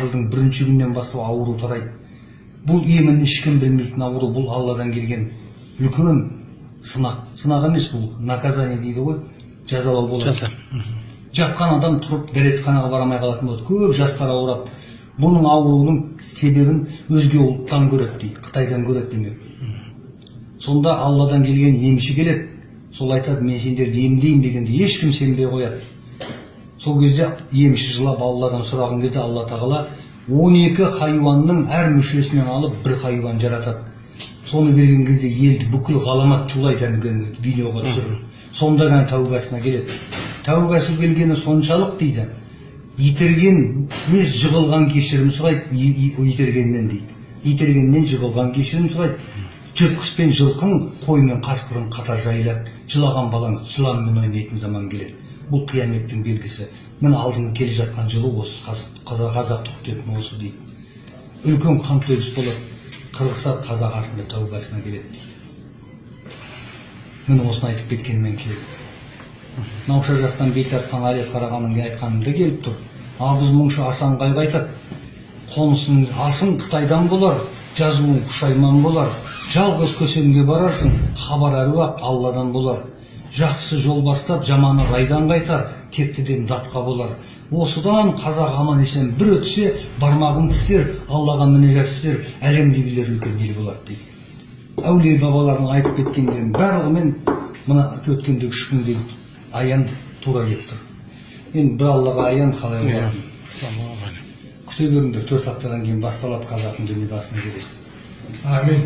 жылдың бірінші күнінен бастап ауру тарайды. Бұл емін ешкім білмейтін ауру бұл алладан келген үлкен сынақ. Сынақ емес бұл наказание дейді ғой жазалау болады. Жаза. Мгм. жатқан адам тұрып дәретханаға бара алмай қалатын болады. Көп жастар ауырады. Бұның ауруының себебін өзге ұлттан көреді дейді қытайдан көреді демек сонда алладан келген емші келеді. Сол айтады мен сендерді емдеймін дегенде ешкім сенбей қояды. Сол кезде емші жылап алладан сұраған кезде алла тағала 12 хайуанның әр мүшесінен алып бір хайуан жаратады. Соны берген кезде елді бүкіл ғаламат шулайды әңгіме видеоға түсіріп. Сонда ғана тәубасына келеді. Тәубасы келгені соншалық дейді. Итерген емес жығылған кешірім сұрайды. Итергеннен дейді. Итергеннен жығылған кешірім сұрайды. Жыртқыш пен жылқың қой мен қасқырын қатар жайылады. Жылаған балаң жыланмен ойнайтын заман келеді. Бұл қияметтің белгісі. Міне алдыңғы келе жатқан жылы осы қаз- қазақ- қазақты күтетін осы дейді. Үлкен қантөгіс болады қырғыздар қазақ артында тәубасына келеді дейді. Міне осыны айтып кеткенмен келді. Науша жастан бет тартқан әлиас қарағанның айтқанында келіп тұр. Ал біз мұңшы асанғайға айтады. Қонысың асың қытайдан болар жазуың пұшайман болар. Жалғыз көсемге барарсың хабар әруақ алладан болар. Жақсы жол бастап жаманы райдан қайтар тектіден датқа болар. Осыдан қазақ аман есен бір өтсе бармағын тістер аллаға мінәжат істер әлемді билер үлкен ел болады дейді. Әулие бабалардың айтып кеткендерінің барлығымен мына өткендегі үш күндегі аян тура келіп тұр. Енді бір аллаға аян қалай Иә. болатынын күте беріңдер төрт аптадан кейін басталады қазақтың дүние басына келеді Амин.